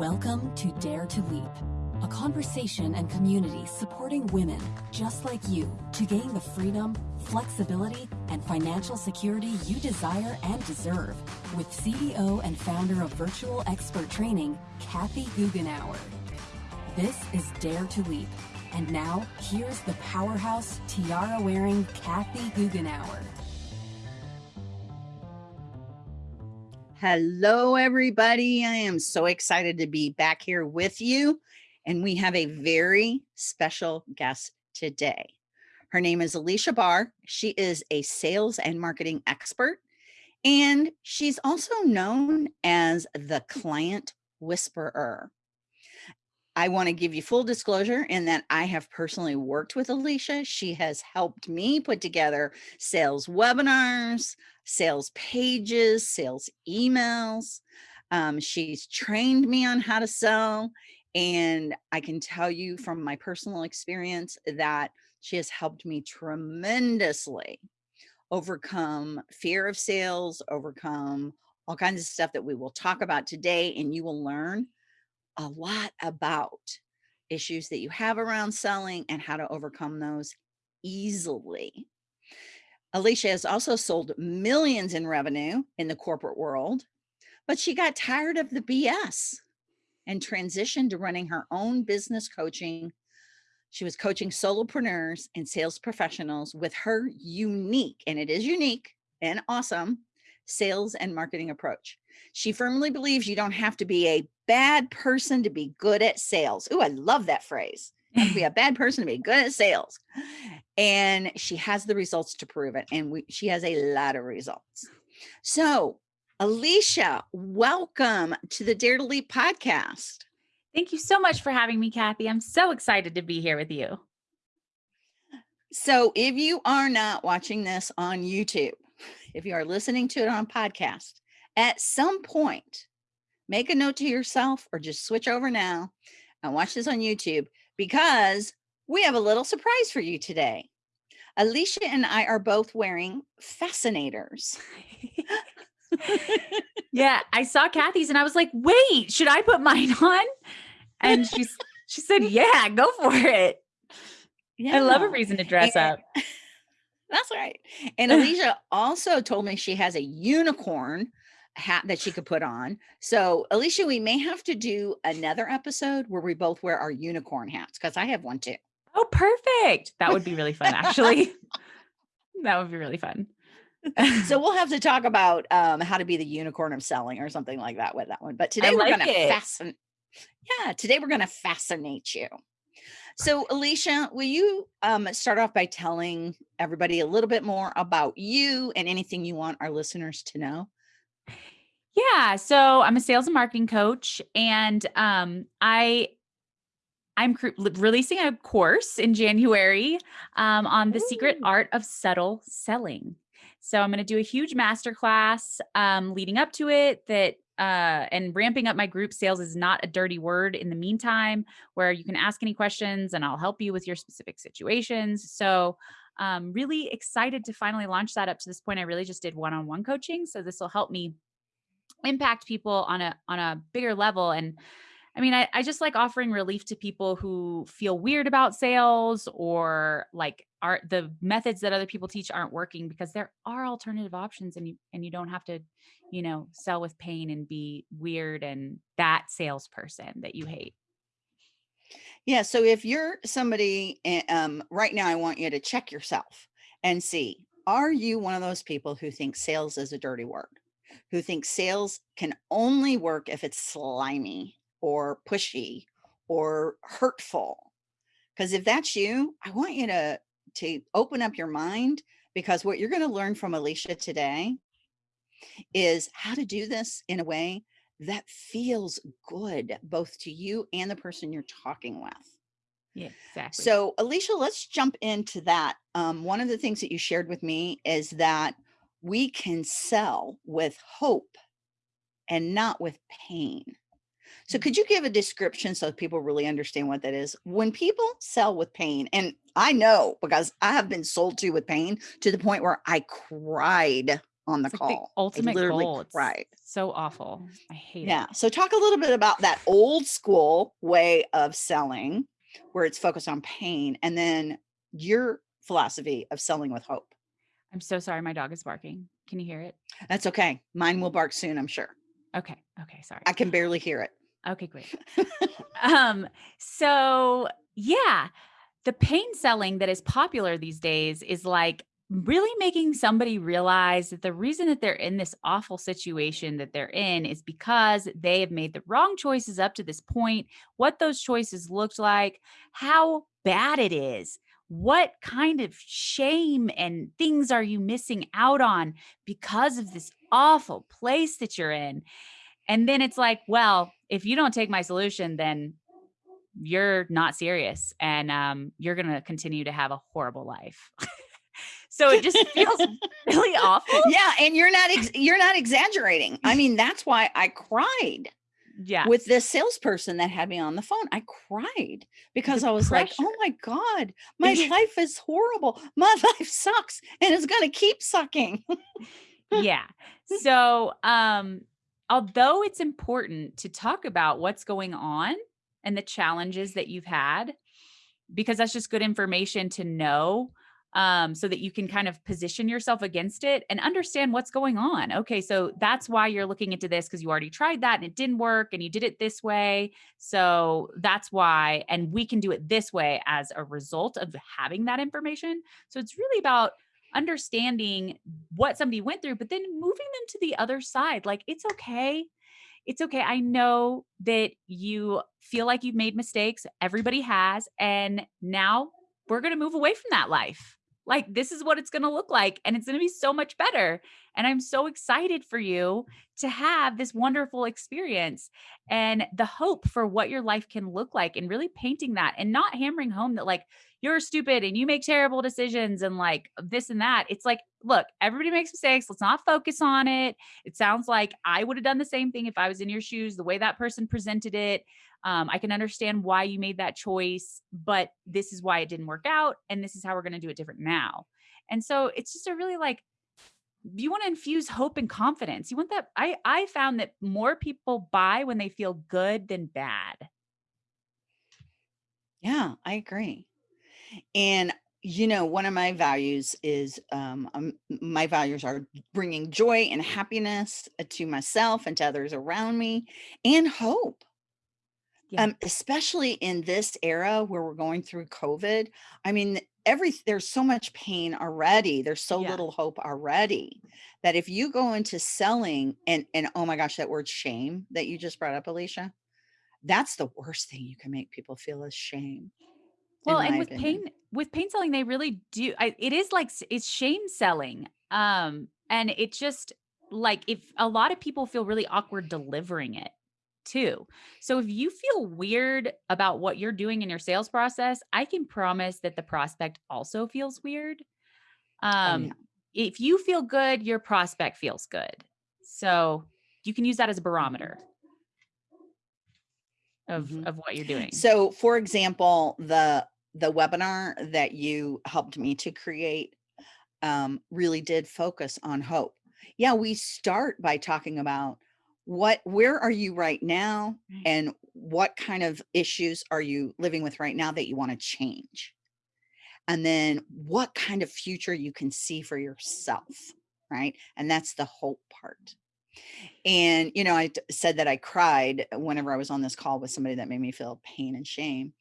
Welcome to Dare to Leap, a conversation and community supporting women just like you to gain the freedom, flexibility, and financial security you desire and deserve with CEO and founder of Virtual Expert Training, Kathy Goughenour. This is Dare to Leap. And now, here's the powerhouse, tiara-wearing Kathy Goughenour. Hello, everybody. I am so excited to be back here with you. And we have a very special guest today. Her name is Alicia Barr. She is a sales and marketing expert. And she's also known as the client whisperer. I want to give you full disclosure in that I have personally worked with Alicia. She has helped me put together sales webinars, sales pages, sales emails. Um, she's trained me on how to sell. And I can tell you from my personal experience that she has helped me tremendously overcome fear of sales, overcome all kinds of stuff that we will talk about today. And you will learn a lot about issues that you have around selling and how to overcome those easily. Alicia has also sold millions in revenue in the corporate world, but she got tired of the BS and transitioned to running her own business coaching. She was coaching solopreneurs and sales professionals with her unique, and it is unique and awesome, sales and marketing approach. She firmly believes you don't have to be a bad person to be good at sales. Oh, I love that phrase. be a bad person to be good at sales. And she has the results to prove it. And we, she has a lot of results. So Alicia, welcome to the Dare to Leap podcast. Thank you so much for having me, Kathy. I'm so excited to be here with you. So if you are not watching this on YouTube, if you are listening to it on podcast, at some point, make a note to yourself or just switch over now and watch this on YouTube because we have a little surprise for you today. Alicia and I are both wearing fascinators. yeah, I saw Kathy's and I was like, wait, should I put mine on? And she's she said, yeah, go for it. Yeah. I love a reason to dress and, up. That's right. And Alicia also told me she has a unicorn hat that she could put on. So Alicia, we may have to do another episode where we both wear our unicorn hats because I have one too. Oh, perfect. That would be really fun, actually. that would be really fun. so we'll have to talk about um, how to be the unicorn of selling or something like that with that one. But today I we're like going to fascinate. Yeah, today we're going to fascinate you. So Alicia, will you um, start off by telling everybody a little bit more about you and anything you want our listeners to know? Yeah, so I'm a sales and marketing coach and um, I I'm releasing a course in January um, on the Ooh. secret art of subtle selling. So I'm going to do a huge masterclass um, leading up to it that uh, and ramping up my group sales is not a dirty word in the meantime, where you can ask any questions and I'll help you with your specific situations. So um, really excited to finally launch that up to this point. I really just did one-on-one coaching. So this will help me impact people on a, on a bigger level. And I mean, I, I just like offering relief to people who feel weird about sales or like are the methods that other people teach aren't working because there are alternative options and you and you don't have to, you know, sell with pain and be weird and that salesperson that you hate. Yeah. So if you're somebody eh, um, right now, I want you to check yourself and see, are you one of those people who think sales is a dirty word? Who think sales can only work if it's slimy or pushy or hurtful. Because if that's you, I want you to, to open up your mind because what you're going to learn from Alicia today is how to do this in a way that feels good, both to you and the person you're talking with. Yeah, exactly. So Alicia, let's jump into that. Um, one of the things that you shared with me is that we can sell with hope and not with pain. So could you give a description so people really understand what that is? When people sell with pain, and I know because I have been sold to with pain to the point where I cried on the It's like the call. ultimate I goal. Cried. so awful. I hate it. Yeah. So talk a little bit about that old school way of selling where it's focused on pain and then your philosophy of selling with hope. I'm so sorry. My dog is barking. Can you hear it? That's okay. Mine will bark soon, I'm sure. Okay. Okay. Sorry. I can barely hear it. Okay, great. um, so yeah, the pain selling that is popular these days is like really making somebody realize that the reason that they're in this awful situation that they're in is because they have made the wrong choices up to this point, what those choices looked like, how bad it is. What kind of shame and things are you missing out on because of this awful place that you're in? And then it's like, well, if you don't take my solution, then you're not serious and um, you're going to continue to have a horrible life. so it just feels really awful. Yeah, and you're not ex- you're not exaggerating. I mean, that's why I cried Yeah. with this salesperson that had me on the phone. I cried because I was like, "Oh my god, my life is horrible. My life sucks and it's going to keep sucking." yeah. So, um, although it's important to talk about what's going on and the challenges that you've had, because that's just good information to know, um, so that you can kind of position yourself against it and understand what's going on. Okay, so that's why you're looking into this because you already tried that and it didn't work and you did it this way. So that's why, and we can do it this way as a result of having that information. So it's really about understanding what somebody went through, but then moving them to the other side. Like, it's okay. It's okay. I know that you feel like you've made mistakes. Everybody has. And now we're going to move away from that life. Like, this is what it's going to look like. And it's going to be so much better. And I'm so excited for you to have this wonderful experience and the hope for what your life can look like and really painting that and not hammering home that, like, you're stupid and you make terrible decisions and like this and that. It's like, look, everybody makes mistakes. Let's not focus on it. It sounds like I would have done the same thing if I was in your shoes, the way that person presented it. Um, I can understand why you made that choice, but this is why it didn't work out. And this is how we're going to do it different now. And so it's just a really like, you want to infuse hope and confidence. You want that. I, I found that more people buy when they feel good than bad. Yeah, I agree. And you know, one of my values is um, um, my values are bringing joy and happiness uh, to myself and to others around me and hope. Yeah. Um, especially in this era where we're going through COVID. I mean, every there's so much pain already. There's so Yeah. little hope already that if you go into selling and and oh my gosh, that word shame that you just brought up, Alicia, that's the worst thing you can make people feel is shame. Well, and with opinion. pain with pain selling, they really do. I, it is like it's shame selling, um, and it just like if a lot of people feel really awkward delivering it too. So if you feel weird about what you're doing in your sales process, I can promise that the prospect also feels weird. Oh Um, yeah. if you feel good, your prospect feels good. So you can use that as a Mhm. barometer of Mhm. of what you're doing. So, for example, the the webinar that you helped me to create um, really did focus on hope. Yeah, we start by talking about what, where are you right now, Right. and what kind of issues are you living with right now that you want to change, and then what kind of future you can see for yourself, right? And that's the hope part. And, you know, I said that I cried whenever I was on this call with somebody that made me feel pain and shame.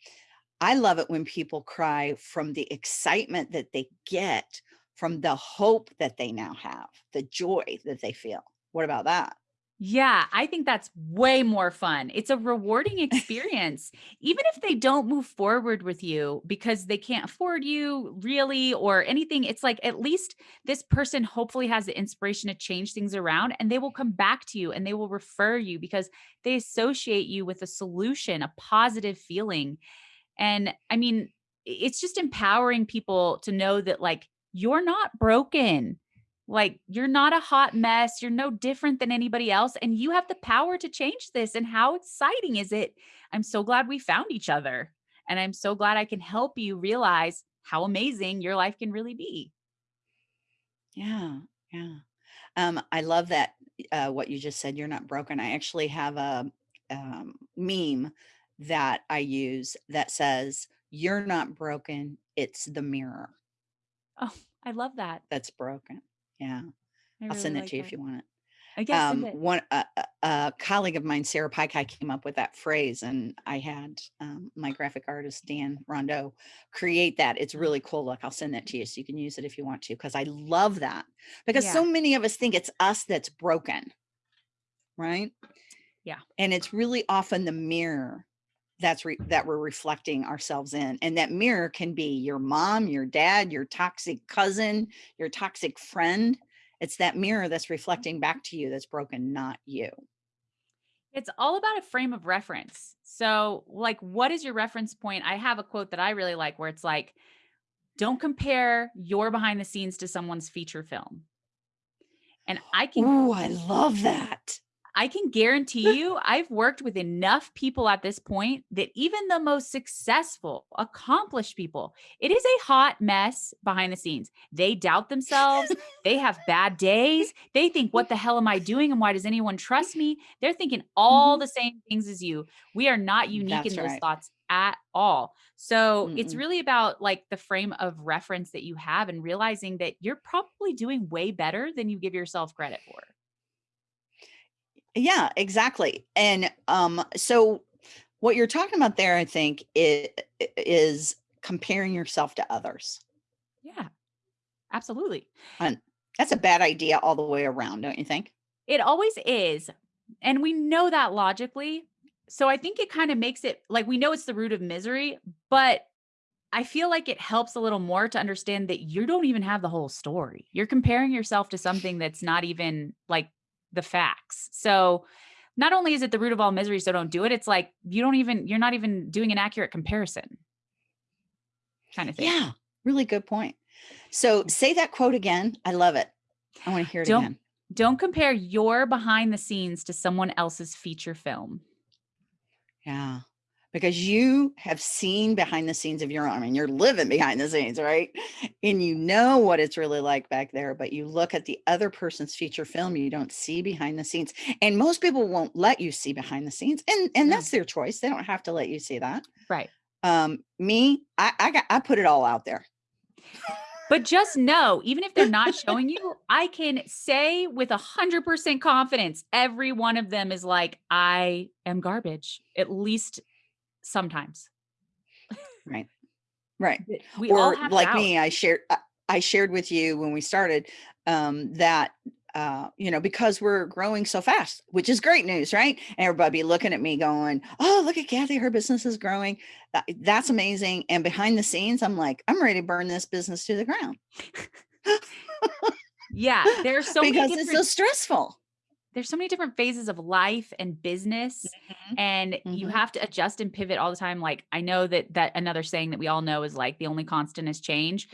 I love it when people cry from the excitement that they get from the hope that they now have, the joy that they feel. What about that? Yeah, I think that's way more fun. It's a rewarding experience. Even if they don't move forward with you because they can't afford you really or anything, it's like at least this person hopefully has the inspiration to change things around and they will come back to you and they will refer you because they associate you with a solution, a positive feeling. And I mean, it's just empowering people to know that like you're not broken. Like you're not a hot mess. You're no different than anybody else. And you have the power to change this. And how exciting is it? I'm so glad we found each other. And I'm so glad I can help you realize how amazing your life can really be. Yeah, yeah. Um, I love that uh, what you just said. You're not broken. I actually have a um, meme that I use that says, "You're not broken. It's the mirror Oh, I love that. that's broken." Yeah, I I'll really send it like to you if you want it. I guess um, one a, a a colleague of mine, Sarah Pike, came up with that phrase, and I had um, my graphic artist Dan Rondeau create that. It's really cool. Look, I'll send that to you so you can use it if you want to, because I love that. Because Yeah. so many of us think it's us that's broken, right? Yeah. and it's really often the mirror that's re- that we're reflecting ourselves in, and that mirror can be your mom, your dad, your toxic cousin, your toxic friend. It's that mirror that's reflecting back to you that's broken, not you. It's all about a frame of reference. So, like, what is your reference point? I have a quote that I really like where it's like, don't compare your behind the scenes to someone's feature film. And I can Ooh, I love that. I can guarantee you, I've worked with enough people at this point that even the most successful, accomplished people, it is a hot mess behind the scenes. They doubt themselves. they have bad days. They think, what the hell am I doing? And why does anyone trust me? They're thinking all mm-hmm. the same things as you. We are not unique That's in those right. thoughts at all. So it's Mm-mm. really about like the frame of reference that you have and realizing that you're probably doing way better than you give yourself credit for. Yeah, exactly. And um, so what you're talking about there, I think, i- i- is comparing yourself to others. Yeah, absolutely. And that's a bad idea all the way around, don't you think? It always is. And we know that logically. So I think it kind of makes it like we know it's the root of misery, but I feel like it helps a little more to understand that you don't even have the whole story. You're comparing yourself to something that's not even like the facts. So not only is it the root of all misery, so don't do it, it's like you don't even, you're not even doing an accurate comparison kind of thing. Yeah, really good point. So say that quote again. I love it. I want to hear it Don't- again. Don't compare your behind the scenes to someone else's feature film. Yeah. Because you have seen behind the scenes of your own. I mean, you're living behind the scenes, right? And you know what it's really like back there, but you look at the other person's feature film, you don't see behind the scenes. And most people won't let you see behind the scenes. And and that's their choice. They don't have to let you see that. Right. Um, me, I I got I put it all out there. But just know, even if they're not showing you, I can say with a hundred percent confidence, every one of them is like, I am garbage, at least sometimes. Right. Right. We all or have like me i shared I- i shared with you when we started um that uh you know because we're growing so fast which is great news right and everybody looking at me going oh look at kathy her business is growing That- that's amazing and behind the scenes i'm like i'm ready to burn this business to the ground Yeah, there's so many because it's so stressful there's so many different phases of life and business and you Mhm. have to adjust and pivot all the time like i know that that another saying that we all know is like the only constant is change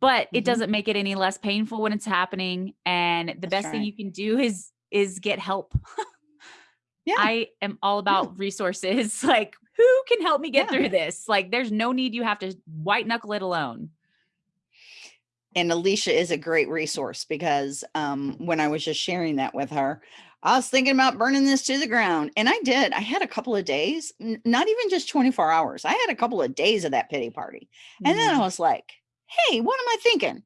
but it Mhm. doesn't make it any less painful when it's happening and the That's best thing you can do is is get help. Yeah. I am all about resources like who can help me get Yeah. through this? Like there's no need you have to white knuckle it alone and Alicia is a great resource because um, when I was just sharing that with her, I was thinking about burning this to the ground, and I did. I had a couple of days, not even just 24 hours. I had a couple of days of that pity party, and then I Mhm. was like, "Hey, what am I thinking?"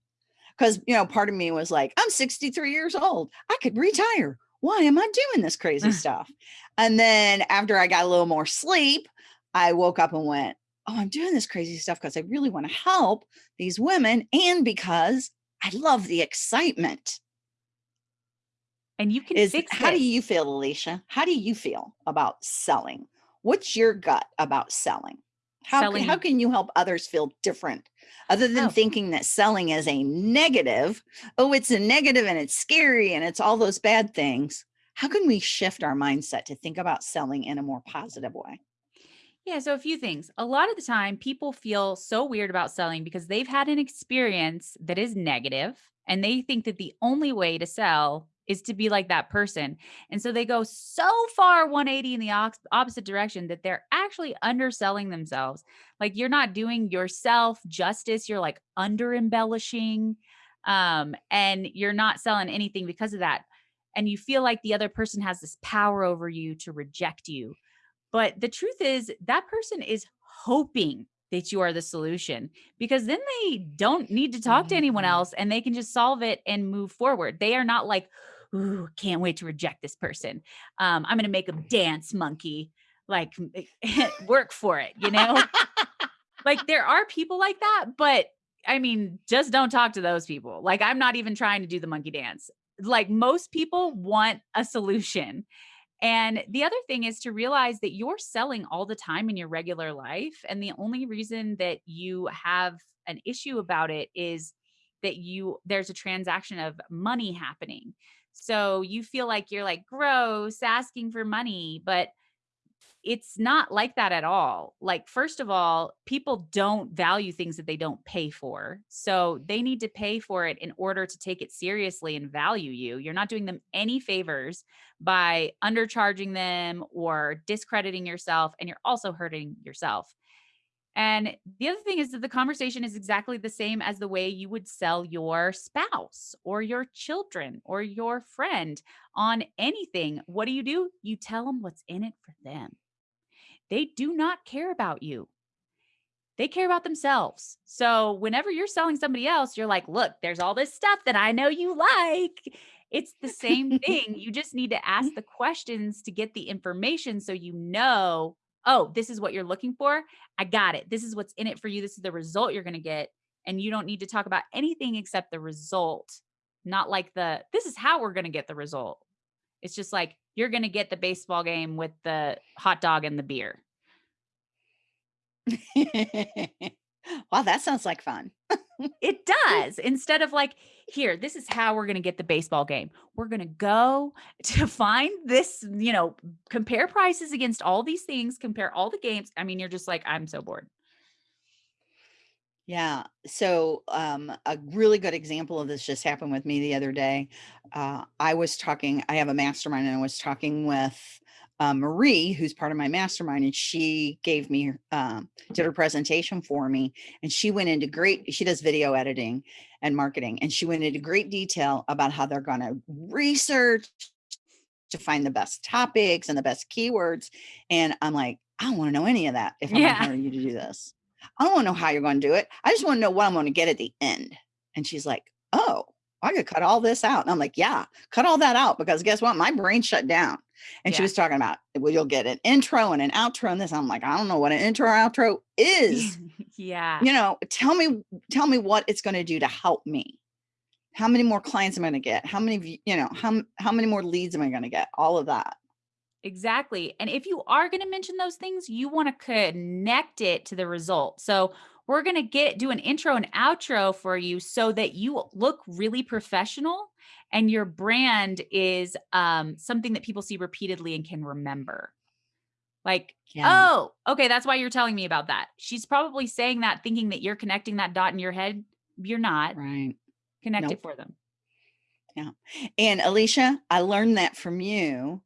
Because you know, part of me was like, "I'm 63 years old. I could retire. Why am I doing this crazy stuff?" And then after I got a little more sleep, I woke up and went, "Oh, I'm doing this crazy stuff because I really want to help these women and because I love the excitement." and you can Is fix how do you feel, Alicia? How do you feel about selling? What's your gut about selling? How can, how can you help others feel different other than Oh. thinking that selling is a negative? Oh, it's a negative and it's scary and it's all those bad things. How can we shift our mindset to think about selling in a more positive way? Yeah, so a few things. A lot of the time, people feel so weird about selling because they've had an experience that is negative and they think that the only way to sell is to be like that person. And so they go so far 180 in the opposite direction that they're actually underselling themselves. Like you're not doing yourself justice, you're like under embellishing. Um, and you're not selling anything because of that. And you feel like the other person has this power over you to reject you. But the truth is, that person is hoping that you are the solution because then they don't need to talk to anyone Mhm. else and they can just solve it and move forward. They are not like, Ooh, can't wait to reject this person. Um, I'm going to make them dance monkey, like work for it, you know? like there are people like that, but I mean, just don't talk to those people. Like I'm not even trying to do the monkey dance. Like most people want a solution. And the other thing is to realize that you're selling all the time in your regular life. And the only reason that you have an issue about it is that you there's a transaction of money happening. So you feel like you're like gross asking for money, but it's not like that at all. Like, first of all, people don't value things that they don't pay for. So they need to pay for it in order to take it seriously and value you. You're not doing them any favors by undercharging them or discrediting yourself. And you're also hurting yourself. And the other thing is that the conversation is exactly the same as the way you would sell your spouse or your children or your friend on anything. What do you do? You tell them what's in it for them. They do not care about you. They care about themselves. So whenever you're selling somebody else, you're like, look, there's all this stuff that I know you like. It's the same thing. You just need to ask the questions to get the information so you know oh, this is what you're looking for. I got it. This is what's in it for you. This is the result you're going to get. And you don't need to talk about anything except the result, not like the, this is how we're going to get the result. It's just like, you're going to get the baseball game with the hot dog and the beer. wow, that sounds like fun. It does. Instead of like, here, this is how we're going to get the baseball game. We're going to go to find this, you know, compare prices against all these things, compare all the games. I mean, you're just like, I'm so bored. Yeah. So, um, a really good example of this just happened with me the other day. Uh, I was talking, I have a mastermind and I was talking with uh, Marie, who's part of my mastermind, and she gave me, um, did her presentation for me. And she went into great, she does video editing and marketing. And she went into great detail about how they're going to research to find the best topics and the best keywords. And I'm like, I don't want to know any of that if I'm Yeah. hiring you to do this. I don't want to know how you're going to do it. I just want to know what I'm going to get at the end. And she's like, Oh, I could cut all this out. And I'm like, Yeah, cut all that out because guess what? My brain shut down. And she was talking about, well, you'll get an intro and an outro and this. I'm like, I don't know what an intro or outro is. yeah. you know, tell me, tell me what it's going to do to help me. How many more clients am I going to get? How many, you know, how, how many more leads am I going to get? All of that. Exactly. And if you are going to mention those things, you want to connect it to the result. So we're going to get do an intro and outro for you so that you look really professional and your brand is um, something that people see repeatedly and can remember. Like, Yeah. oh, okay, that's why you're telling me about that. She's probably saying that thinking that you're connecting that dot in your head. You're not. Right. Connect Nope. it for them. Yeah. And Alicia, I learned that from you.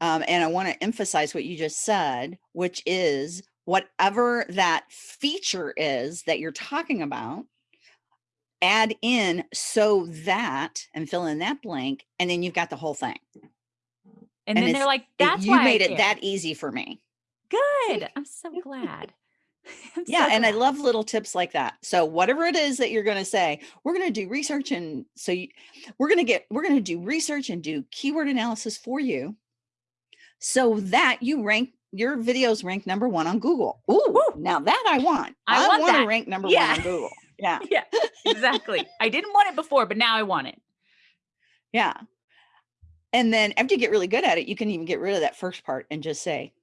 Um, and I want to emphasize what you just said, which is whatever that feature is that you're talking about, add in so that and fill in that blank, and then you've got the whole thing. And, And then they're like, It- that's you why I made it care." that easy for me. good. I'm so glad. I'm Yeah, so and I love little tips like that. So whatever it is that you're going to say, we're going to do research and so you, we're going to get we're going to do research and do keyword analysis for you so that you rank your videos rank number 1 on Google. Ooh, now that I want. I want want to rank number Yeah. 1 on Google. Yeah. yeah, exactly. I didn't want it before, but now I want it. Yeah. And then after you get really good at it, you can even get rid of that first part and just say,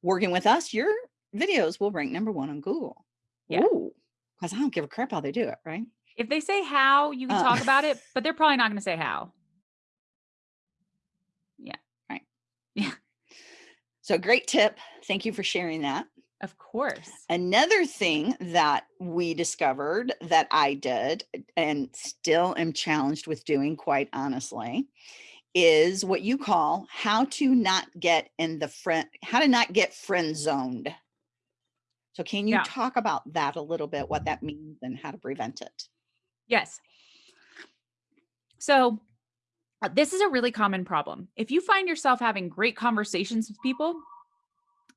working with us, your videos will rank number 1 on Google. Yeah. Ooh. Cuz I don't give a crap how they do it, right? If they say how, you can Uh. talk about it, but they're probably not going to say how. So great tip. Thank you for sharing that. Of course. Another thing that we discovered that I did and still am challenged with doing, quite honestly, is what you call how to not get in the friend, how to not get friend zoned. So, can you Yeah. talk about that a little bit, what that means and how to prevent it? Yes. So Uh, this is a really common problem. If you find yourself having great conversations with people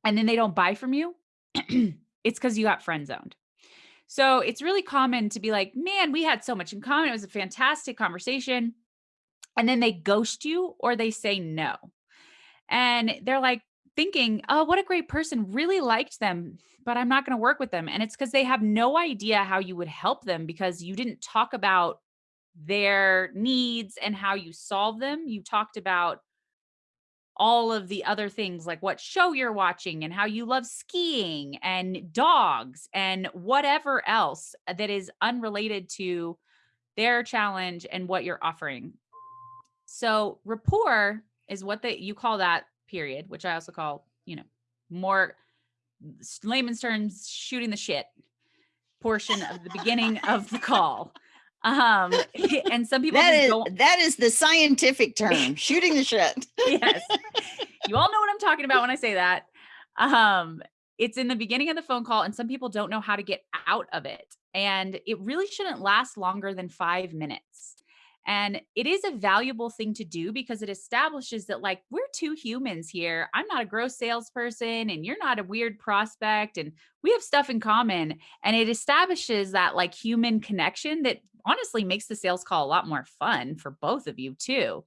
and then they don't buy from you, it's because you got friend zoned. So it's really common to be like, man, we had so much in common. It was a fantastic conversation. And then they ghost you or they say no. And they're like thinking, oh, what a great person, really liked them, but I'm not going to work with them. And it's because they have no idea how you would help them because you didn't talk about their needs and how you solve them. You talked about all of the other things like what show you're watching and how you love skiing and dogs and whatever else that is unrelated to their challenge and what you're offering. So rapport is what they you call that period, which I also call, you know, more layman's terms shooting the shit portion of the beginning of the call. Um, and some people that is that is the scientific term, shooting the shit. yes, you all know what I'm talking about when I say that. Um, it's in the beginning of the phone call, and some people don't know how to get out of it, and it really shouldn't last longer than five minutes. And it is a valuable thing to do because it establishes that, like, we're two humans here. I'm not a gross salesperson, and you're not a weird prospect, and we have stuff in common. And it establishes that, like, human connection that honestly makes the sales call a lot more fun for both of you, too.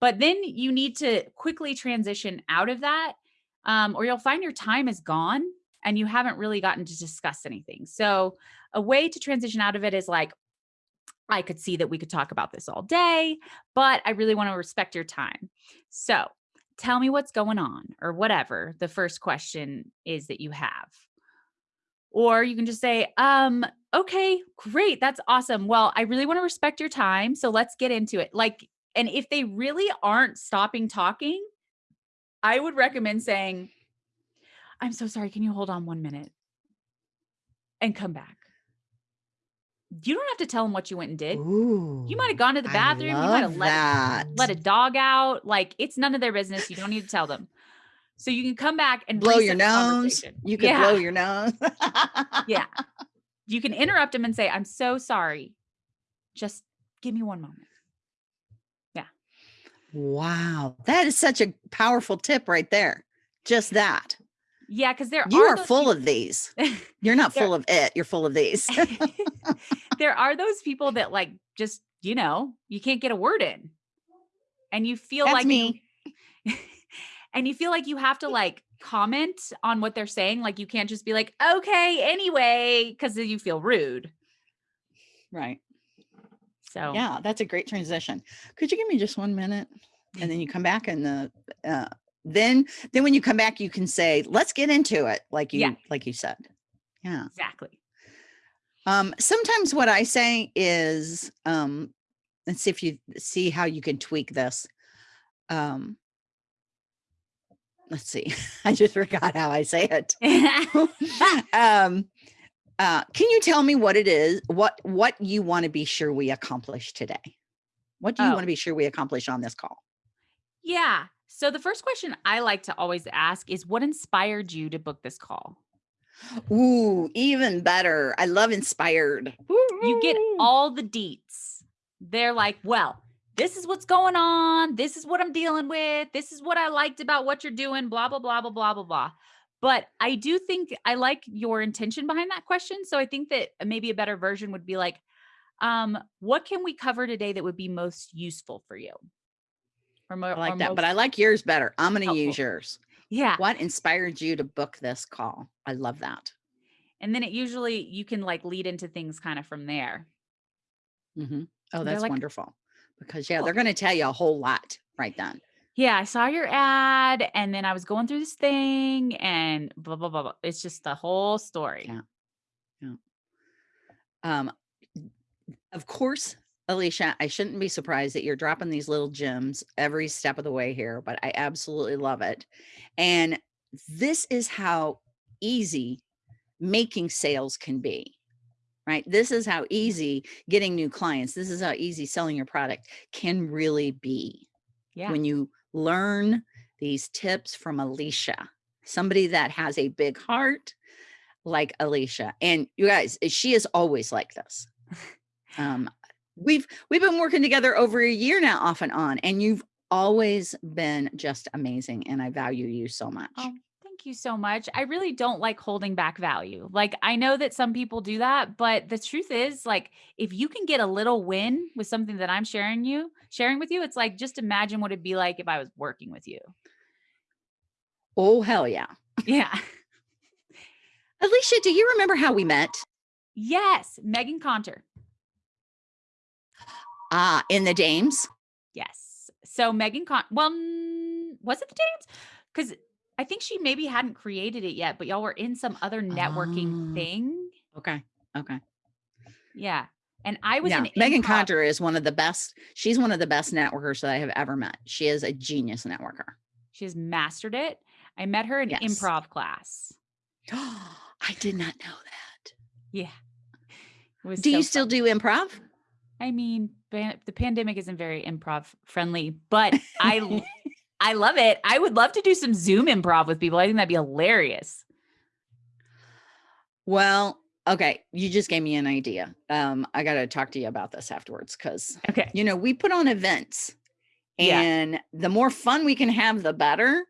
But then you need to quickly transition out of that, um, or you'll find your time is gone and you haven't really gotten to discuss anything. So, a way to transition out of it is like, I could see that we could talk about this all day, but I really want to respect your time. So tell me what's going on or whatever the first question is that you have. Or you can just say, um, okay, great. That's awesome. Well, I really want to respect your time. So let's get into it. Like, and if they really aren't stopping talking, I would recommend saying, I'm so sorry. Can you hold on one minute and come back? You don't have to tell them what you went and did. Ooh, you might have gone to the bathroom. You might have let, let a dog out. Like it's none of their business. You don't need to tell them. So you can come back and blow your nose. You can yeah. blow your nose. yeah. You can interrupt them and say, I'm so sorry. Just give me one moment. Yeah. Wow. That is such a powerful tip right there. Just that. Yeah, because there are you are, are full people. of these. You're not full of it. You're full of these. there are those people that like just you know you can't get a word in, and you feel That's like me. You, and you feel like you have to like comment on what they're saying. Like you can't just be like, okay, anyway, because you feel rude. Right. So yeah, that's a great transition. Could you give me just one minute? And then you come back and the uh, then then when you come back you can say let's get into it like you yeah. like you said. Yeah. Exactly. Um sometimes what i say is um let's see if you see how you can tweak this. Um let's see. I just forgot how i say it. Um uh can you tell me what it is what what you want to be sure we accomplish today? What do you oh. want to be sure we accomplish on this call? Yeah so the first question I like to always ask is what inspired you to book this call? Ooh, even better. I love inspired. You get all the deets. They're like, well, this is what's going on. This is what I'm dealing with. This is what I liked about what you're doing, blah, blah, blah, blah, blah, blah, blah. But I do think I like your intention behind that question. So I think that maybe a better version would be like, um, what can we cover today that would be most useful for you? Or more, I like that, but I like yours better. I'm going to use yours. Yeah. What inspired you to book this call? I love that. And then it usually you can like lead into things kind of from there. Mm-hmm. Oh, that's like, wonderful. Because yeah, cool. they're going to tell you a whole lot right then. Yeah, I saw your ad and then I was going through this thing and blah blah blah. blah. It's just the whole story. Yeah. Yeah. Um of course, Alicia, I shouldn't be surprised that you're dropping these little gems every step of the way here, but I absolutely love it. And this is how easy making sales can be, right? This is how easy getting new clients, this is how easy selling your product can really be. Yeah. When you learn these tips from Alicia, somebody that has a big heart like Alicia. And you guys, she is always like this. Um, we've we've been working together over a year now, off and on, and you've always been just amazing, and I value you so much. Oh, thank you so much. I really don't like holding back value. Like I know that some people do that, but the truth is like if you can get a little win with something that I'm sharing you, sharing with you, it's like just imagine what it'd be like if I was working with you. Oh hell yeah. Yeah. Alicia, do you remember how we met? Yes, Megan Conter. Ah, in the Dames. Yes. So Megan Con well, was it the Dames? Because I think she maybe hadn't created it yet, but y'all were in some other networking Oh. thing. Okay. Okay. Yeah. And I was yeah. in Megan Conter is one of the best. She's one of the best networkers that I have ever met. She is a genius networker. She has mastered it. I met her in Yes. improv class. I did not know that. Yeah. Do so you still do improv? I mean, the pandemic isn't very improv friendly, but I I love it. I would love to do some Zoom improv with people. I think that'd be hilarious. Well, okay. You just gave me an idea. Um, I got to talk to you about this afterwards because, Okay. you know, we put on events Yeah. and the more fun we can have, the better.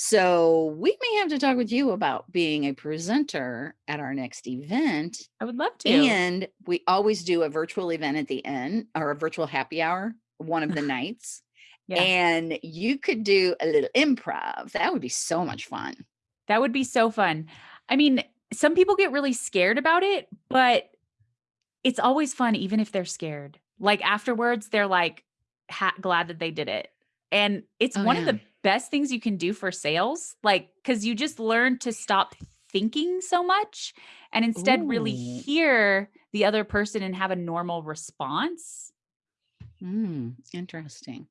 So we may have to talk with you about being a presenter at our next event. I would love to. And we always do a virtual event at the end or a virtual happy hour one of the nights. yeah. And you could do a little improv. That would be so much fun. That would be so fun. I mean, some people get really scared about it, but it's always fun, even if they're scared. Like afterwards, they're like ha- glad that they did it. And it's Oh, one of the best things you can do for sales, like, because you just learn to stop thinking so much and instead really hear the other person and have a normal response. Mm, interesting.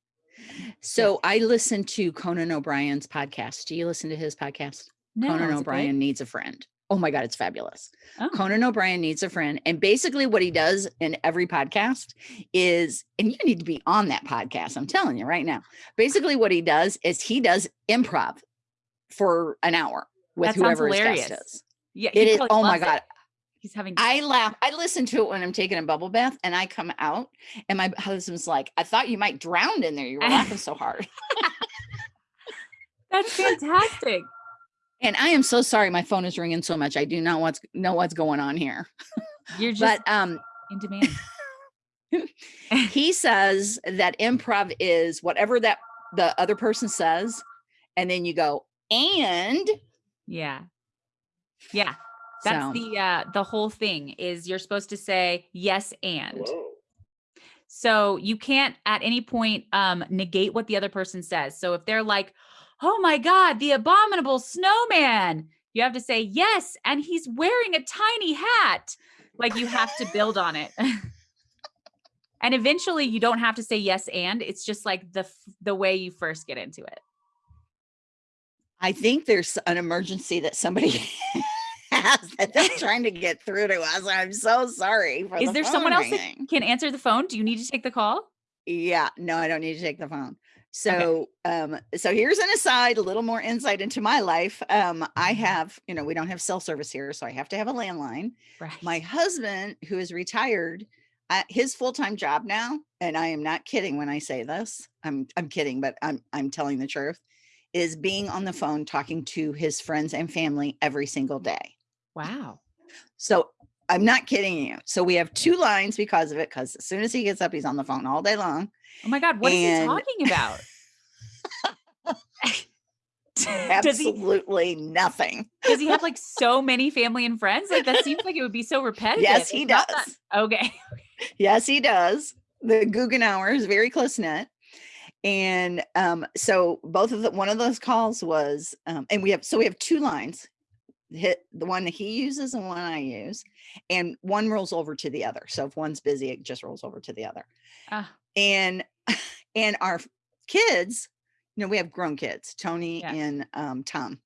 So I listen to Conan O'Brien's podcast. Do you listen to his podcast? No, Conan? O'Brien needs a friend. Oh my God, it's fabulous. Oh, Conan O'Brien needs a friend. And basically, what he does in every podcast is, and you need to be on that podcast. I'm telling you right now. Basically, what he does is he does improv for an hour with That whoever his guest is. yeah. It is, oh my it. God. He's having I laugh. I listen to it when I'm taking a bubble bath and I come out and my husband's like, I thought you might drown in there. You were laughing so hard. that's fantastic. And I am so sorry. My phone is ringing so much. I do not what's know what's going on here. You're just But um, in demand. he says that improv is whatever that the other person says, and then you go and Yeah. Yeah. That's So- the uh the whole thing is you're supposed to say yes and. So you can't at any point um negate what the other person says. So if they're like, "Oh my god, the abominable snowman." You have to say, "Yes, and he's wearing a tiny hat." Like you have to build on it. and eventually you don't have to say yes and. It's just like the the way you first get into it. I think there's an emergency that somebody has that they're trying to get through to us. I'm so sorry. For Is the there someone phone else that can answer the phone? Do you need to take the call? Yeah, no, I don't need to take the phone. So, um, so here's an aside, a little more insight into my life. Um, I have, you know, we don't have cell service here, so I have to have a landline. Right. My husband, who is retired, uh, his full-time job now, and I am not kidding when I say this. I'm I'm kidding, but I'm I'm telling the truth, is being on the phone talking to his friends and family every single day. Wow. So I'm not kidding you. So we have two lines because of it, because as soon as he gets up, he's on the phone all day long. Oh my God, what is And- he talking about? does he Absolutely nothing. does he have like so many family and friends? Like that seems like it would be so repetitive. Yes, he It's not does. okay. Yes, he does. The Goughenour is very close knit. And um, so both of the one of those calls was, um, and we have so we have two lines, hit the one that he uses and one I use, and one rolls over to the other. So if one's busy, it just rolls over to the other. Ah, And and our kids, you know, we have grown kids, Tony Yeah. and um, Tom,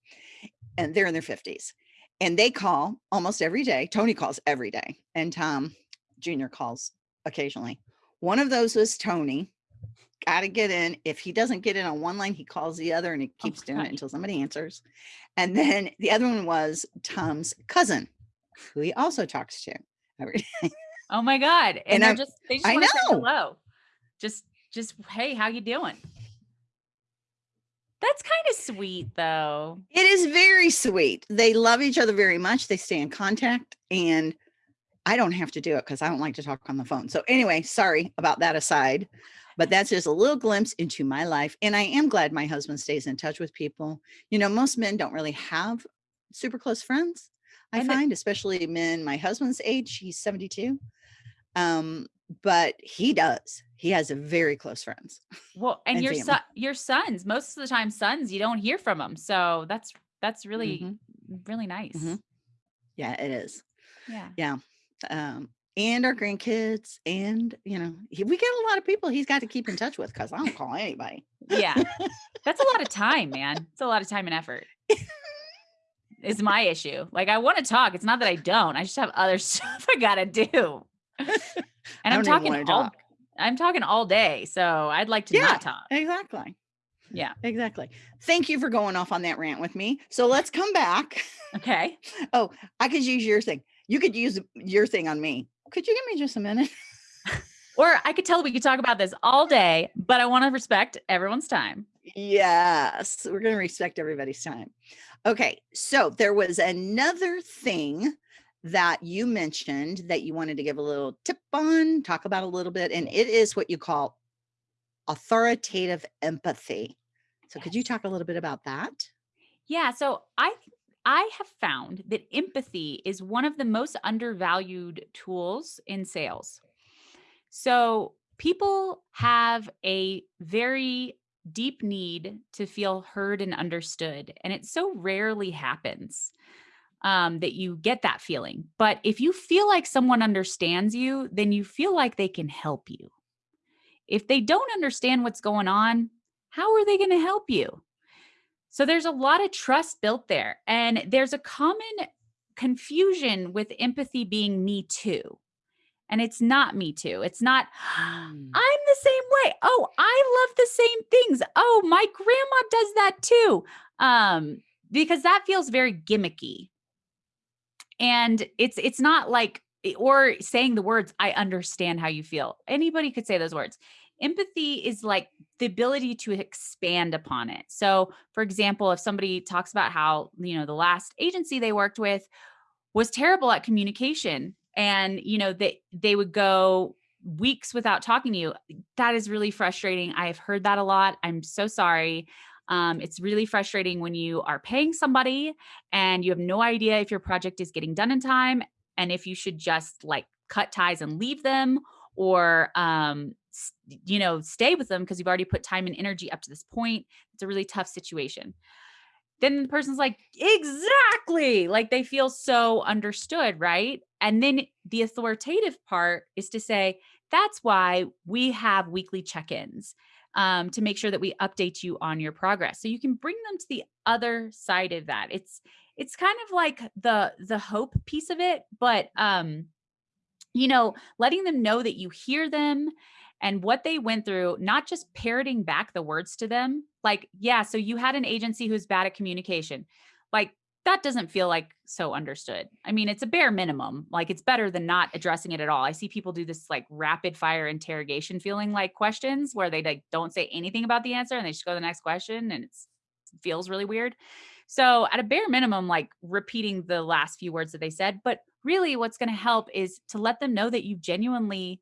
and they're in their fifties, and they call almost every day. Tony calls every day, and Tom Junior calls occasionally. One of those was Tony. Got to get in. If he doesn't get in on one line, he calls the other, and he Oh keeps my doing God. it until somebody answers. And then the other one was Tom's cousin, who he also talks to every day. Oh my God. And, And they're just, they just I want to say know. hello. Just, just, hey, how you doing? That's kind of sweet though. It is very sweet. They love each other very much. They stay in contact and I don't have to do it because I don't like to talk on the phone. So anyway, sorry about that aside, but that's just a little glimpse into my life. And I am glad my husband stays in touch with people. You know, most men don't really have super close friends. I And find, especially men my husband's age, he's 72. Um, but he does. He has a very close friends. Well, and, And your son, your sons, most of the time, sons, you don't hear from them. So that's, that's really, Mhm. really nice. Mhm. Yeah, it is. Yeah. um, and our grandkids, and you know, he, we get a lot of people he's got to keep in touch with because I don't call anybody. Yeah. That's a lot of time, man. It's a lot of time and effort. Is my issue. Like I want to talk. It's not that I don't. I just have other stuff I gotta do. And I'm talking all talk. I'm talking all day. So I'd like to Yeah. not talk. Exactly. Yeah. Exactly. Thank you for going off on that rant with me. So let's come back. Okay. Oh, I could use your thing. You could use your thing on me. Could you give me just a minute? Or I could tell we could talk about this all day, but I want to respect everyone's time. Yes, we're going to respect everybody's time. Okay, so there was another thing that you mentioned that you wanted to give a little tip on, talk about a little bit, and it is what you call authoritative empathy. So, could you talk a little bit about that? Yeah, so I I have found that empathy is one of the most undervalued tools in sales. So people have a very deep need to feel heard and understood, and it so rarely happens um, that you get that feeling. But if you feel like someone understands you, then you feel like they can help you. If they don't understand what's going on, how are they going to help you? So there's a lot of trust built there. And there's a common confusion with empathy being me too. And it's not me too. It's not, Mm. I'm the same way. Oh, I love the same things. Oh, my grandma does that too. Um, because that feels very gimmicky. And it's it's not like or saying the words, I understand how you feel. Anybody could say those words. Empathy is like the ability to expand upon it. So, for example, if somebody talks about how, you know, the last agency they worked with was terrible at communication and, you know, they they would go weeks without talking to you. That is really frustrating. I've heard that a lot. I'm so sorry. Um, it's really frustrating when you are paying somebody and you have no idea if your project is getting done in time and if you should just like cut ties and leave them or um you know stay with them because you've already put time and energy up to this point. It's a really tough situation. Then the person's like exactly! Like they feel so understood right? And then the authoritative part is to say that's why we have weekly check-ins um, to make sure that we update you on your progress. So you can bring them to the other side of that. It's it's kind of like the the hope piece of it but um you know letting them know that you hear them and what they went through not just parroting back the words to them like yeah so you had an agency who's bad at communication. Like that doesn't feel like so understood. I mean it's a bare minimum. Like it's better than not addressing it at all. I see people do this like rapid fire interrogation feeling like questions where they like don't say anything about the answer and they just go to the next question and it's feels really weird. So, at a bare minimum, like repeating the last few words that they said, but really what's going to help is to let them know that you genuinely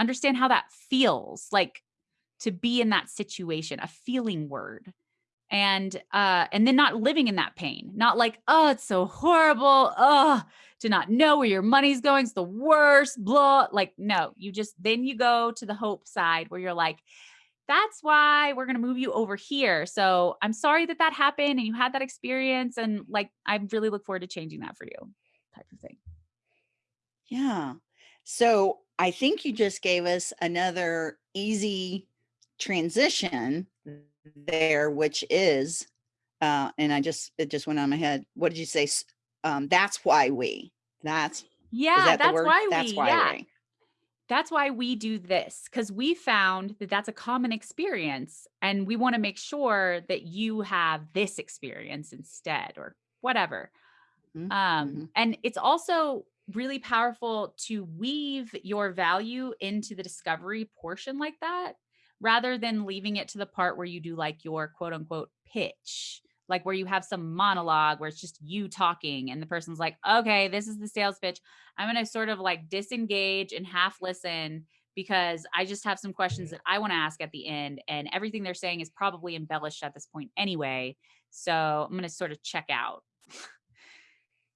understand how that feels like to be in that situation, a feeling word. And uh and then not living in that pain. Not like, "Oh, it's so horrible. Oh, to not know where your money's going. It's the worst." Blah. Like, no, you just then you go to the hope side where you're like, that's why we're going to move you over here. So I'm sorry that that happened and you had that experience. And like, I really look forward to changing that for you, type of thing. Yeah. So I think you just gave us another easy transition there, which is, uh, and I just, it just went on my head. What did you say? Um, that's why we, that's, Yeah, that that's why That's we, why yeah, we. that's why we do this because we found that that's a common experience and we want to make sure that you have this experience instead or whatever. Mhm, Um, mhm. and it's also really powerful to weave your value into the discovery portion like that rather than leaving it to the part where you do like your quote unquote pitch like where you have some monologue where it's just you talking and the person's like okay this is the sales pitch. I'm going to sort of like disengage and half listen because i just have some questions that i want to ask at the end and everything they're saying is probably embellished at this point anyway so i'm going to sort of check out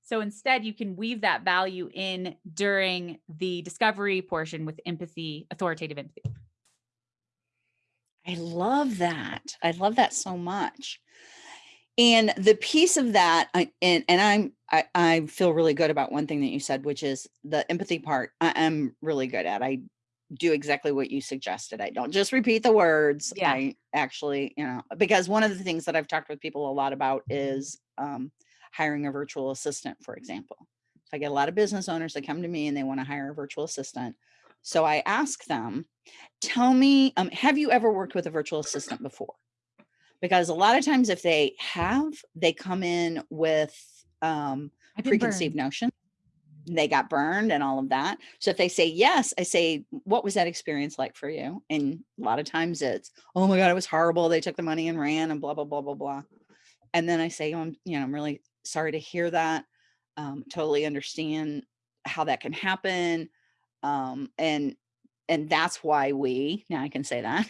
so instead, you can weave that value in during the discovery portion with empathy, authoritative empathy. I love that. I love that so much. And the piece of that, I, and and I'm I, I feel really good about one thing that you said, which is the empathy part. I am really good at. I do exactly what you suggested. I don't just repeat the words. Yeah. I actually, you know, because one of the things that I've talked with people a lot about is um, hiring a virtual assistant, for example. So I get a lot of business owners that come to me and they want to hire a virtual assistant. So I ask them, tell me, um, have you ever worked with a virtual assistant before? Because a lot of times if they have, they come in with um, preconceived notions. They got burned and all of that. So if they say yes, I say, what was that experience like for you? And a lot of times it's, oh my God, it was horrible. They took the money and ran and blah, blah, blah, blah, blah. And then I say, oh, I'm, you know, I'm really sorry to hear that. Um, totally understand how that can happen. Um, and and that's why we now I can say that.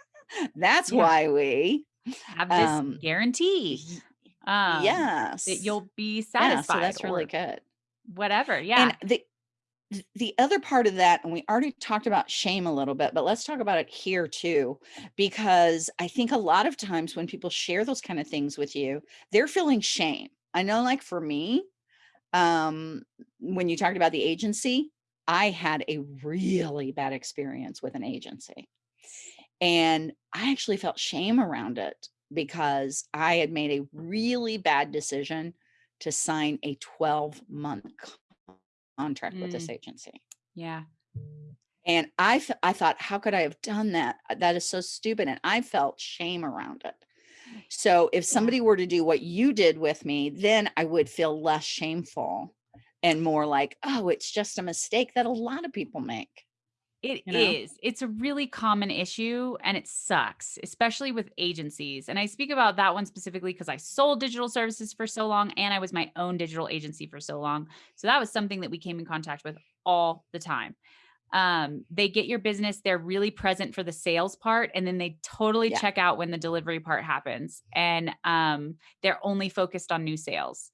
that's yeah. why we have this um, guarantee. Um, yes, that you'll be satisfied. Yeah, so that's really good. Whatever, yeah. And the the other part of that, and we already talked about shame a little bit, but let's talk about it here too, because I think a lot of times when people share those kind of things with you, they're feeling shame. I know like for me, um, when you talked about the agency, I had a really bad experience with an agency. And I actually felt shame around it because I had made a really bad decision to sign a 12 month contract mm. with this mm. agency. Yeah. And I, I thought, how could I have done that? That is so stupid. And I felt shame around it. So if somebody were to do what you did with me, then I would feel less shameful and more like, oh, it's just a mistake that a lot of people make. It you know? is. It's a really common issue and it sucks, especially with agencies. And I speak about that one specifically because I sold digital services for so long and I was my own digital agency for so long. So that was something that we came in contact with all the time um, they get your business, they're really present for the sales part, and then they totally yeah. check out when the delivery part happens. And um, they're only focused on new sales.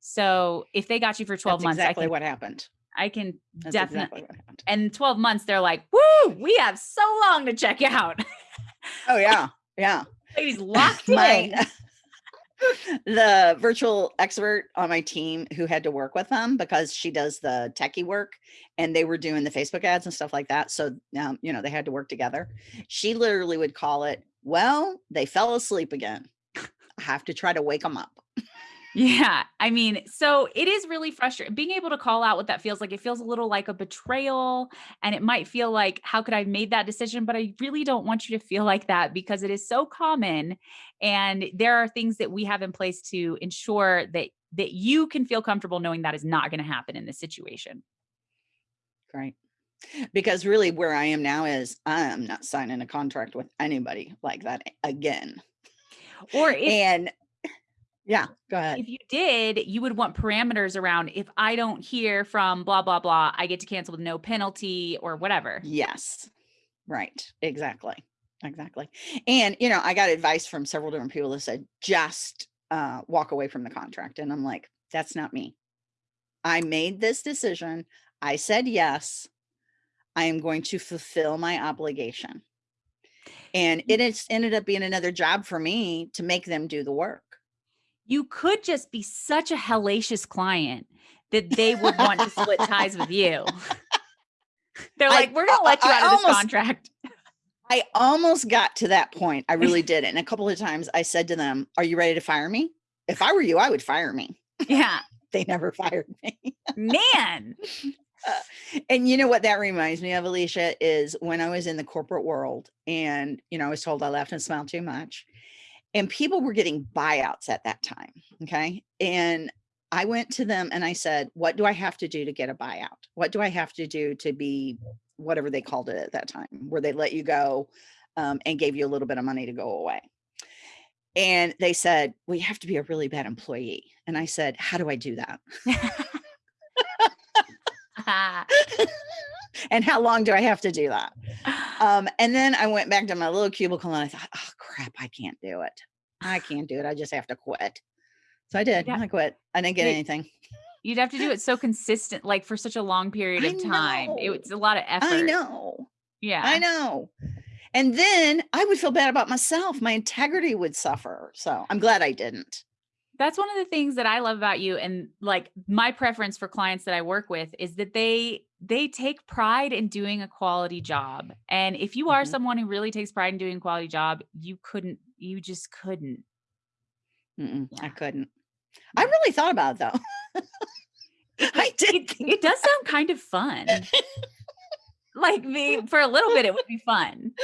So if they got you for 12 That's months, exactly can, what happened. I can That's definitely, exactly and 12 months, they're like, woo, we have so long to check out. oh yeah. Yeah. Ladies locked in the virtual expert on my team who had to work with them because she does the techie work and they were doing the Facebook ads and stuff like that. So, um, you know, they had to work together. She literally would call it, well, they fell asleep again. I have to try to wake them up. Yeah. I mean, so it is really frustrating being able to call out what that feels like. It feels a little like a betrayal and it might feel like, how could I have made that decision? But I really don't want you to feel like that because it is so common. And there are things that we have in place to ensure that that you can feel comfortable knowing that is not going to happen in this situation. Great. Because really where I am now is I am not signing a contract with anybody like that again. Or if, and yeah, go ahead. If you did, you would want parameters around if I don't hear from blah, blah, blah, I get to cancel with no penalty or whatever. Yes. Right. Exactly. Exactly. And, you know, I got advice from several different people that said, just uh, walk away from the contract. And I'm like, that's not me. I made this decision. I said yes. I am going to fulfill my obligation. And it ended up being another job for me to make them do the work you could just be such a hellacious client that they would want to split ties with you. They're like, I, we're going to let you out I of almost, this contract. I almost got to that point. I really did. And a couple of times I said to them, are you ready to fire me? If I were you, I would fire me. Yeah. they never fired me. Man. Uh, and you know what that reminds me of, Alicia, is when I was in the corporate world and, you know, I was told I laughed and smiled too much and people were getting buyouts at that time. Okay. And I went to them and I said, what do I have to do to get a buyout? What do I have to do to be whatever they called it at that time, where they let you go um, and gave you a little bit of money to go away? And they said, well, you have to be a really bad employee. And I said, how do I do that? and how long do I have to do that? Um, and then I went back to my little cubicle and I thought, oh crap, I can't do it. I can't do it. I just have to quit. So I did. Yeah. I quit. I didn't get anything. You'd have to do it so consistent, like for such a long period of time. It was a lot of effort. I know. Yeah. I know. And then I would feel bad about myself. My integrity would suffer. So I'm glad I didn't. That's one of the things that I love about you and like my preference for clients that I work with is that they they take pride in doing a quality job. And if you are mm -hmm. someone who really takes pride in doing a quality job, you couldn't you just couldn't. Yeah. I couldn't. I really thought about it though. I did. It, it, does sound kind of fun. like me for a little bit, it would be fun.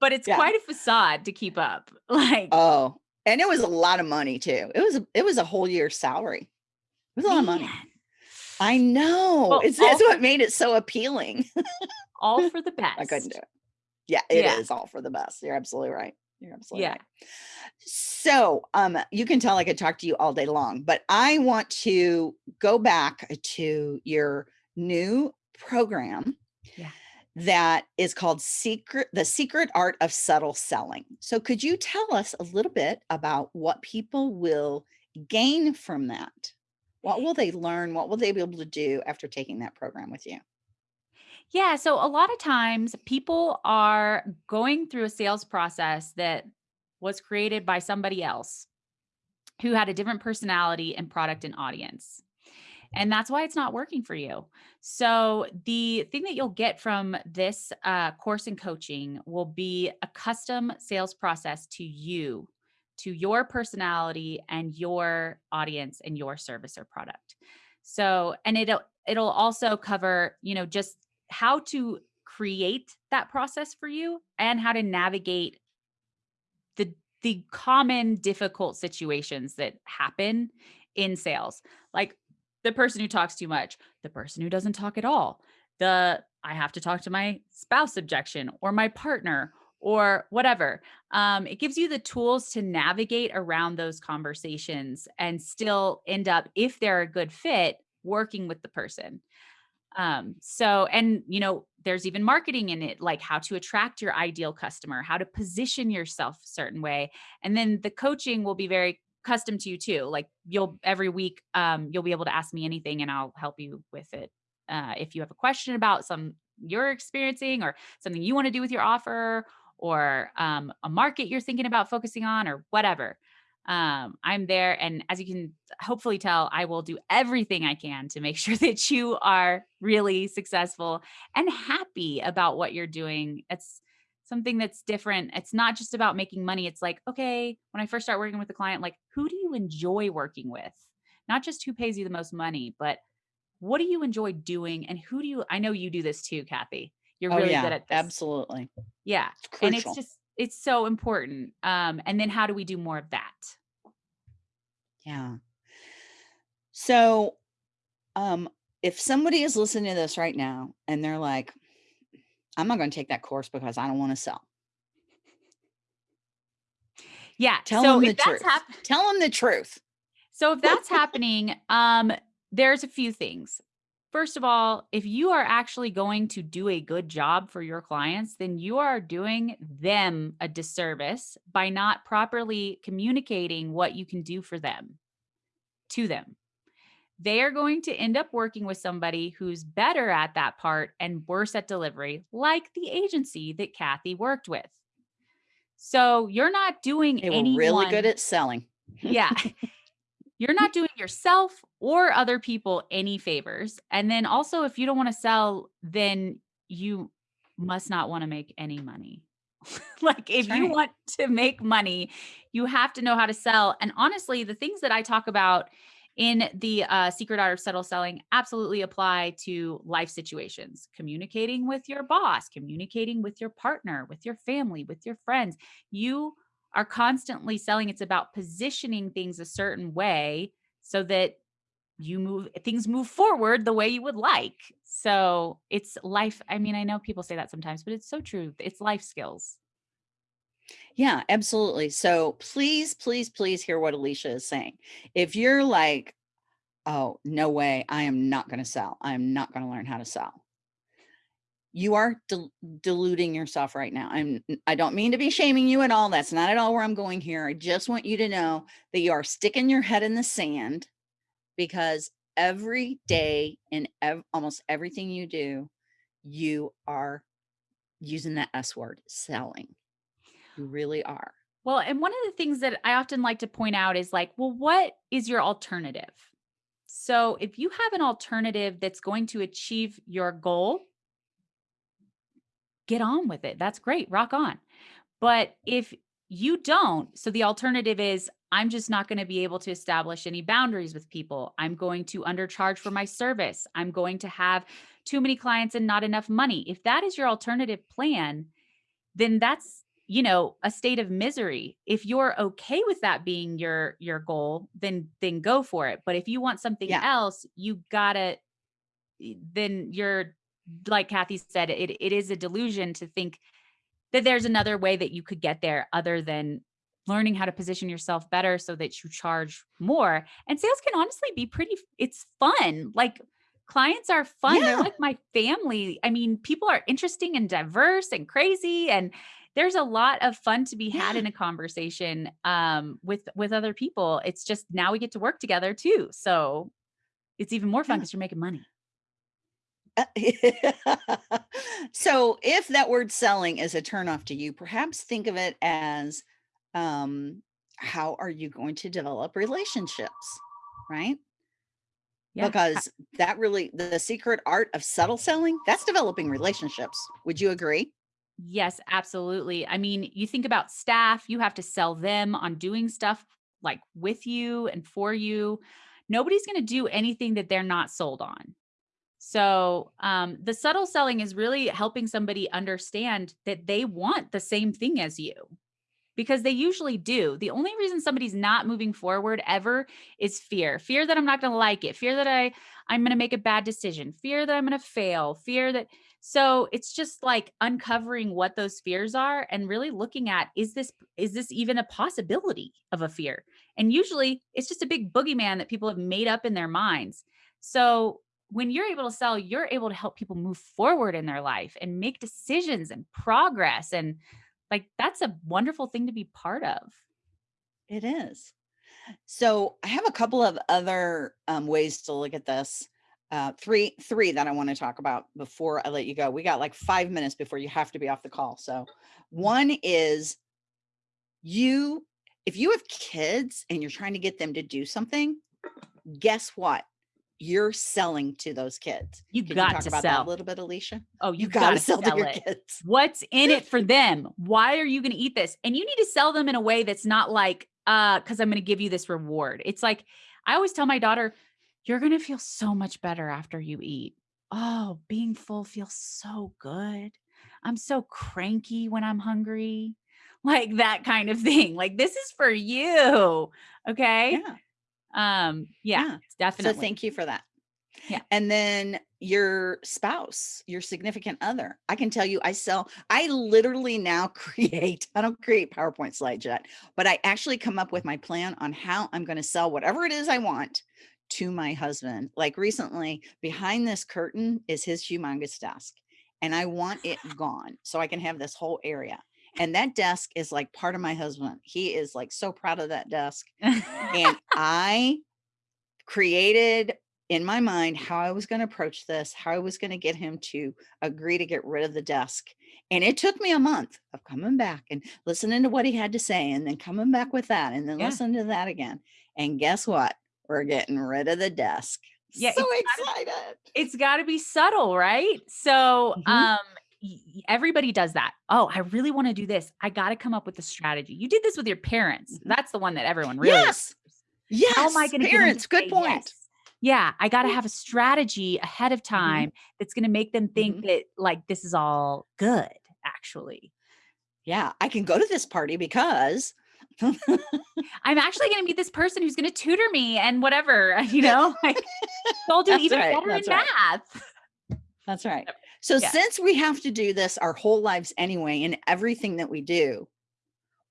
But it's yeah. quite a facade to keep up. Like oh, and it was a lot of money too. It was a, it was a whole year's salary. It was a lot Man. of money. I know. Well, it's that's what made it so appealing. all for the best. I couldn't do it. Yeah, it yeah. is all for the best. You're absolutely right. You're absolutely yeah. right. So um, you can tell I could talk to you all day long, but I want to go back to your new program yeah. that is called Secret, the Secret Art of Subtle Selling. So could you tell us a little bit about what people will gain from that? What will they learn? What will they be able to do after taking that program with you? Yeah. So a lot of times people are going through a sales process that was created by somebody else who had a different personality and product and audience. And that's why it's not working for you. So the thing that you'll get from this uh, course and coaching will be a custom sales process to you, to your personality and your audience and your service or product. So, and it'll, it'll also cover, you know, just how to create that process for you and how to navigate the the common difficult situations that happen in sales like the person who talks too much the person who doesn't talk at all the i have to talk to my spouse objection or my partner or whatever um, it gives you the tools to navigate around those conversations and still end up if they're a good fit working with the person um, so, and you know, there's even marketing in it, like how to attract your ideal customer, how to position yourself a certain way. And then the coaching will be very custom to you too. Like you'll every week, um, you'll be able to ask me anything and I'll help you with it. Uh, if you have a question about some you're experiencing or something you want to do with your offer or um, a market you're thinking about focusing on or whatever um, I'm there. And as you can hopefully tell, I will do everything I can to make sure that you are really successful and happy about what you're doing. It's something that's different. It's not just about making money. It's like, okay, when I first start working with a client, like who do you enjoy working with? Not just who pays you the most money, but what do you enjoy doing? And who do you, I know you do this too, Kathy. You're oh, really yeah, good at this. Absolutely. Yeah. It's and it's just, it's so important. Um, and then how do we do more of that? Yeah. So, um, if somebody is listening to this right now and they're like, I'm not going to take that course because I don't want to sell. Yeah. Tell so them the truth. Tell them the truth. So if that's happening, um, there's a few things. First of all, if you are actually going to do a good job for your clients, then you are doing them a disservice by not properly communicating what you can do for them to them. They are going to end up working with somebody who's better at that part and worse at delivery, like the agency that Kathy worked with. So you're not doing they anyone, really good at selling. yeah. you're not doing yourself or other people any favors. And then also, if you don't want to sell, then you must not want to make any money. like if right. you want to make money, you have to know how to sell. And honestly, the things that I talk about in the uh, secret art of subtle selling absolutely apply to life situations communicating with your boss communicating with your partner with your family with your friends you are constantly selling. It's about positioning things a certain way so that you move things move forward the way you would like. So it's life. I mean, I know people say that sometimes, but it's so true. It's life skills. Yeah, absolutely. So please, please, please hear what Alicia is saying. If you're like, oh, no way, I am not going to sell. I'm not going to learn how to sell. You are del deluding yourself right now. I'm, I don't mean to be shaming you at all. That's not at all where I'm going here. I just want you to know that you are sticking your head in the sand because every day in ev almost everything you do, you are using that S word, selling. You really are. Well, and one of the things that I often like to point out is like, well, what is your alternative? So if you have an alternative that's going to achieve your goal, get on with it. That's great. Rock on. But if you don't, so the alternative is I'm just not going to be able to establish any boundaries with people. I'm going to undercharge for my service. I'm going to have too many clients and not enough money. If that is your alternative plan, then that's you know a state of misery if you're okay with that being your your goal then then go for it but if you want something yeah. else you gotta then you're like kathy said it, it is a delusion to think that there's another way that you could get there other than learning how to position yourself better so that you charge more and sales can honestly be pretty it's fun like clients are fun yeah. they're like my family i mean people are interesting and diverse and crazy and there's a lot of fun to be had yeah. in a conversation um, with with other people. It's just now we get to work together too. So it's even more fun because yeah. you're making money. Uh, so if that word selling is a turnoff to you, perhaps think of it as um, how are you going to develop relationships, right? Yeah. Because that really, the secret art of subtle selling, that's developing relationships. Would you agree? Yes, absolutely. I mean, you think about staff, you have to sell them on doing stuff like with you and for you. Nobody's going to do anything that they're not sold on. So, um, the subtle selling is really helping somebody understand that they want the same thing as you because they usually do. The only reason somebody's not moving forward ever is fear. Fear that I'm not going to like it, fear that I I'm going to make a bad decision, fear that I'm going to fail, fear that so it's just like uncovering what those fears are and really looking at is this is this even a possibility of a fear? And usually it's just a big boogeyman that people have made up in their minds. So when you're able to sell, you're able to help people move forward in their life and make decisions and progress and like that's a wonderful thing to be part of. It is. So I have a couple of other um, ways to look at this uh, three, three that I want to talk about before I let you go. We got like five minutes before you have to be off the call. So one is you, if you have kids and you're trying to get them to do something, guess what? You're selling to those kids. You Can got you talk to about sell that a little bit, Alicia. Oh, you, you got to sell, sell to your it. kids. What's in it for them? Why are you going to eat this? And you need to sell them in a way that's not like, uh, because I'm going to give you this reward. It's like I always tell my daughter, you're going to feel so much better after you eat. Oh, being full feels so good. I'm so cranky when I'm hungry. Like that kind of thing. Like this is for you. Okay. Yeah. Um, yeah, yeah. definitely. So thank you for that. Yeah. And then your spouse, your significant other. I can tell you, I sell, I literally now create, I don't create PowerPoint slides yet, but I actually come up with my plan on how I'm going to sell whatever it is I want to my husband. Like recently, behind this curtain is his humongous desk, and I want it gone so I can have this whole area. And that desk is like part of my husband. He is like so proud of that desk. and I created in my mind how I was going to approach this, how I was going to get him to agree to get rid of the desk. And it took me a month of coming back and listening to what he had to say and then coming back with that and then yeah. listening to that again. And guess what? we're getting rid of the desk. Yeah, so it's excited. Gotta, it's got to be subtle, right? So, mm-hmm. um, everybody does that. Oh, I really want to do this. I got to come up with a strategy. You did this with your parents. Mm-hmm. That's the one that everyone really. Yes. Yes. How am I going to parents? Good point. Yes? Yeah, I got to have a strategy ahead of mm-hmm. time mm-hmm. that's going to make them think mm-hmm. that like this is all good. Actually. Yeah, I can go to this party because I'm actually going to meet this person who's going to tutor me and whatever, you know, like they'll do even right, better in right. math. That's right. So Yeah. since we have to do this our whole lives anyway, in everything that we do,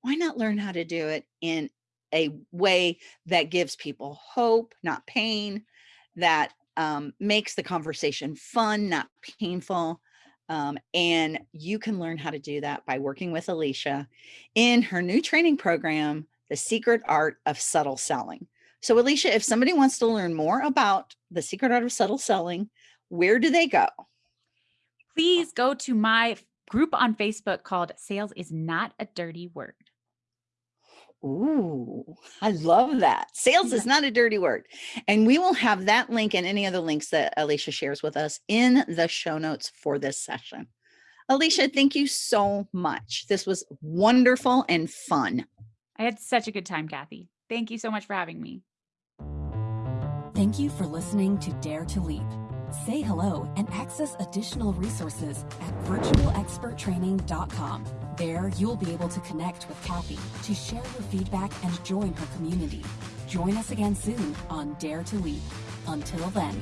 why not learn how to do it in a way that gives people hope, not pain, that um, makes the conversation fun, not painful. Um, and you can learn how to do that by working with Alicia in her new training program, The Secret Art of Subtle Selling. So, Alicia, if somebody wants to learn more about the secret art of subtle selling, where do they go? Please go to my group on Facebook called Sales is Not a Dirty Word. Ooh, I love that. Sales is not a dirty word. And we will have that link and any other links that Alicia shares with us in the show notes for this session. Alicia, thank you so much. This was wonderful and fun. I had such a good time, Kathy. Thank you so much for having me. Thank you for listening to Dare to Leap. Say hello and access additional resources at virtualexperttraining.com. There, you'll be able to connect with Kathy to share your feedback and join her community. Join us again soon on Dare to Leap. Until then.